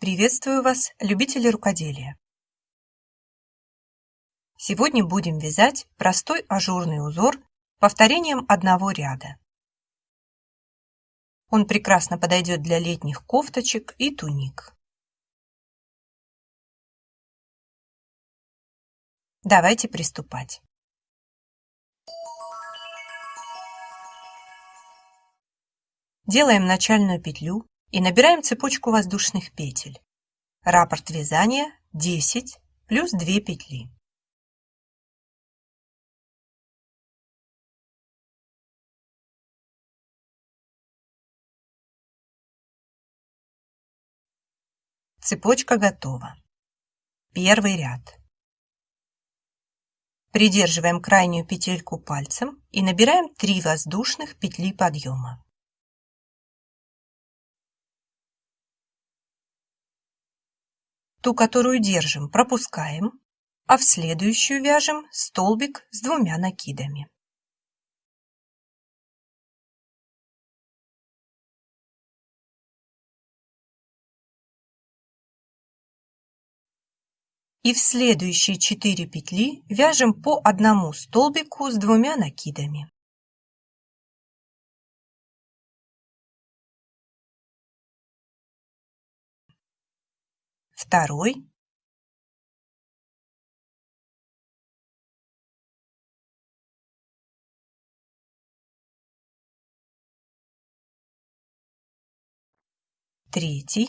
Приветствую вас, любители рукоделия! Сегодня будем вязать простой ажурный узор повторением одного ряда. Он прекрасно подойдет для летних кофточек и туник. Давайте приступать. Делаем начальную петлю и набираем цепочку воздушных петель. Раппорт вязания 10 плюс 2 петли. Цепочка готова. Первый ряд. Придерживаем крайнюю петельку пальцем и набираем 3 воздушных петли подъема. Ту, которую держим, пропускаем, а в следующую вяжем столбик с двумя накидами. И в следующие 4 петли вяжем по одному столбику с двумя накидами. Второй. Третий.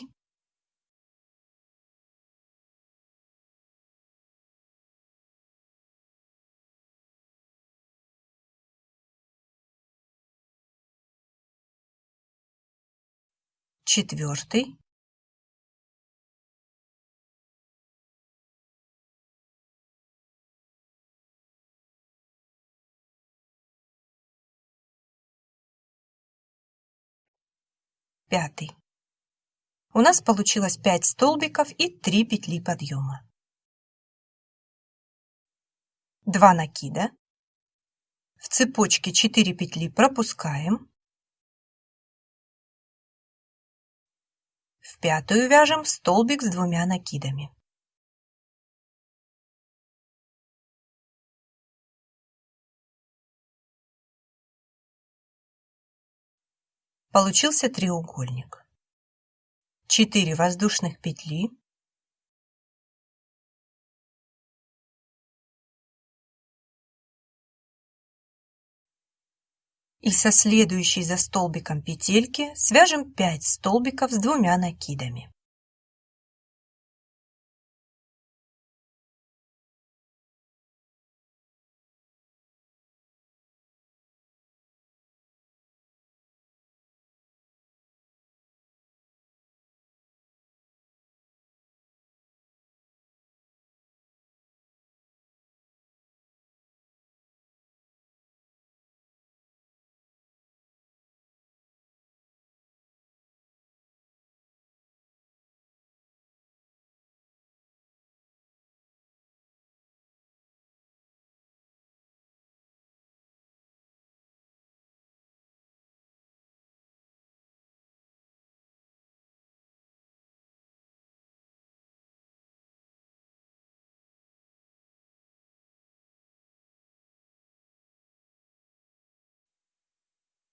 Четвертый пятый. У нас получилось 5 столбиков и 3 петли подъема. 2 накида. В цепочке 4 петли пропускаем. В пятую вяжем столбик с двумя накидами. Получился треугольник. 4 воздушных петли. И со следующей за столбиком петельки свяжем 5 столбиков с двумя накидами.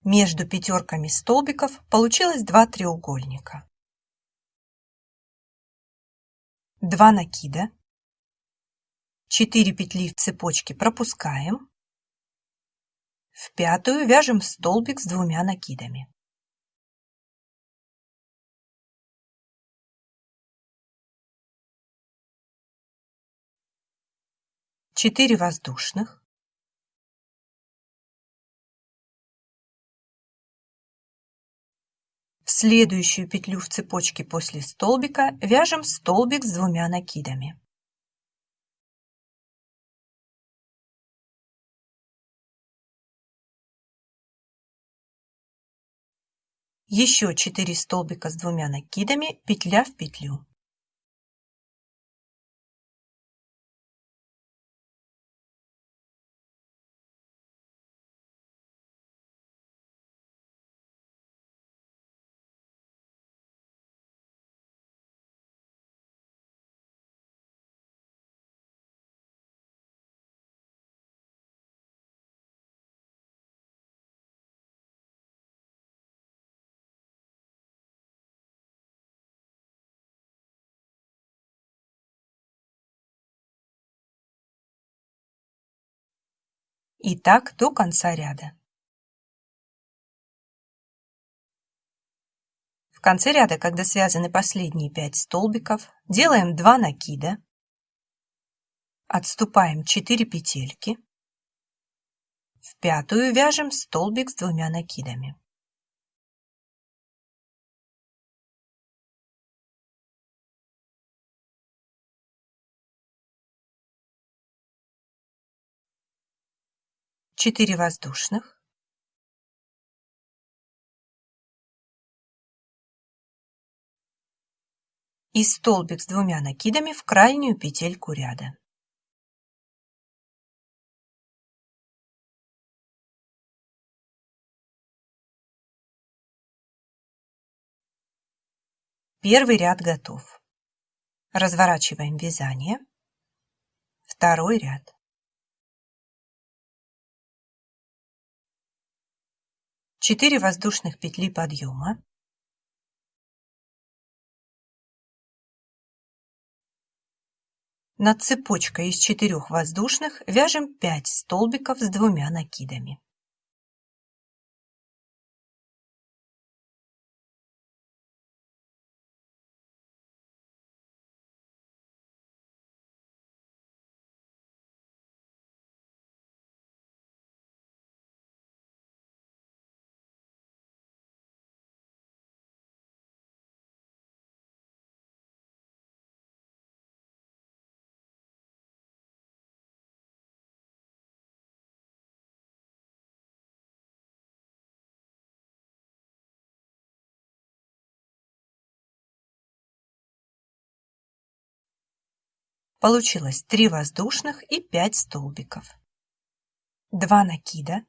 Между пятерками столбиков получилось два треугольника. 2 накида, 4 петли в цепочке пропускаем, в пятую вяжем столбик с двумя накидами. Четыре воздушных, следующую петлю в цепочке после столбика вяжем столбик с двумя накидами. Еще 4 столбика с двумя накидами, петля в петлю. И так до конца ряда. В конце ряда, когда связаны последние 5 столбиков, делаем 2 накида, отступаем 4 петельки, в пятую вяжем столбик с двумя накидами. Четыре воздушных. И столбик с двумя накидами в крайнюю петельку ряда. Первый ряд готов. Разворачиваем вязание. Второй ряд. Четыре воздушных петли подъема. Над цепочкой из четырех воздушных вяжем 5 столбиков с двумя накидами. Получилось 3 воздушных и 5 столбиков. 2 накида.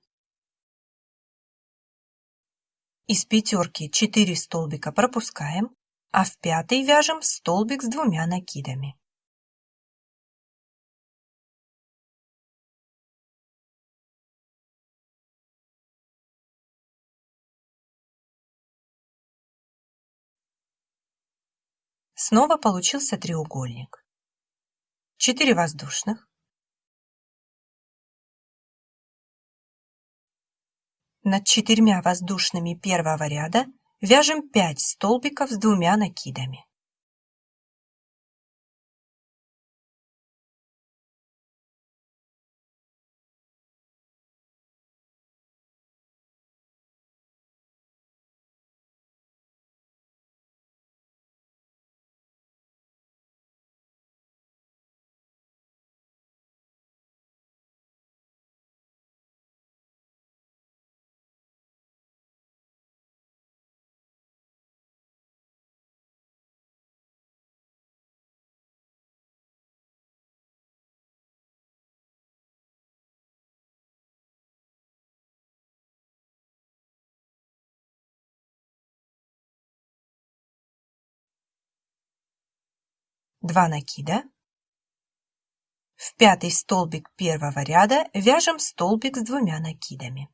Из пятерки 4 столбика пропускаем, а в пятый вяжем столбик с двумя накидами. Снова получился треугольник. 4 воздушных. Над четырьмя воздушными первого ряда вяжем 5 столбиков с двумя накидами. Два накида. В пятый столбик первого ряда вяжем столбик с двумя накидами.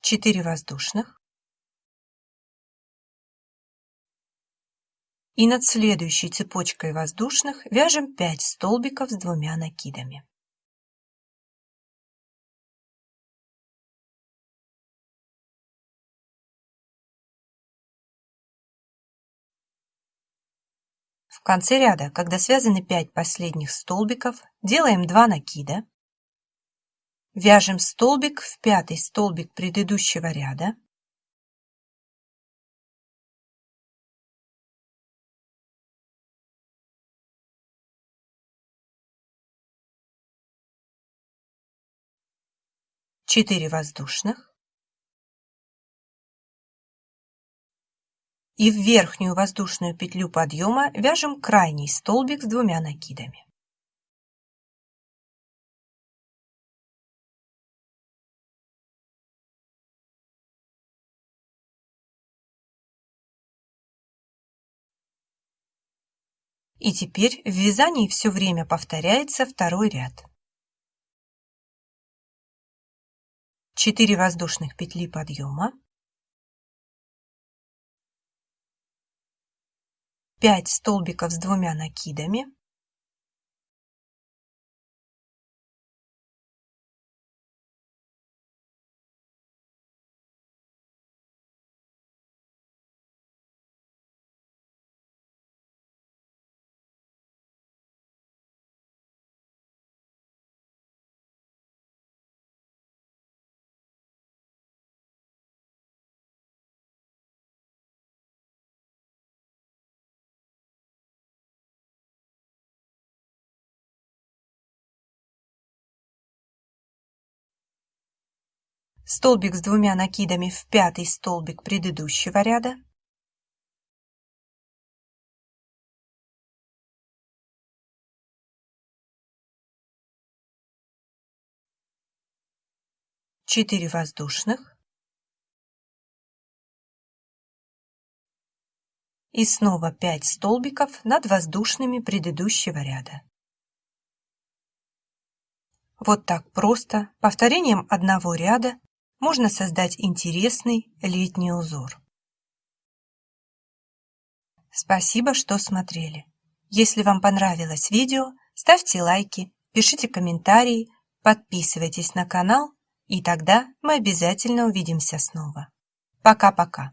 Четыре воздушных. И над следующей цепочкой воздушных вяжем 5 столбиков с двумя накидами. В конце ряда, когда связаны 5 последних столбиков, делаем 2 накида, вяжем столбик в пятый столбик предыдущего ряда, четыре воздушных, и в верхнюю воздушную петлю подъема вяжем крайний столбик с двумя накидами. И теперь в вязании все время повторяется второй ряд. 4 воздушных петли подъема, 5 столбиков с двумя накидами, столбик с двумя накидами в пятый столбик предыдущего ряда, четыре воздушных и снова 5 столбиков над воздушными предыдущего ряда. Вот так просто, повторением одного ряда, можно создать интересный летний узор. Спасибо, что смотрели. Если вам понравилось видео, ставьте лайки, пишите комментарии, подписывайтесь на канал, и тогда мы обязательно увидимся снова. Пока-пока.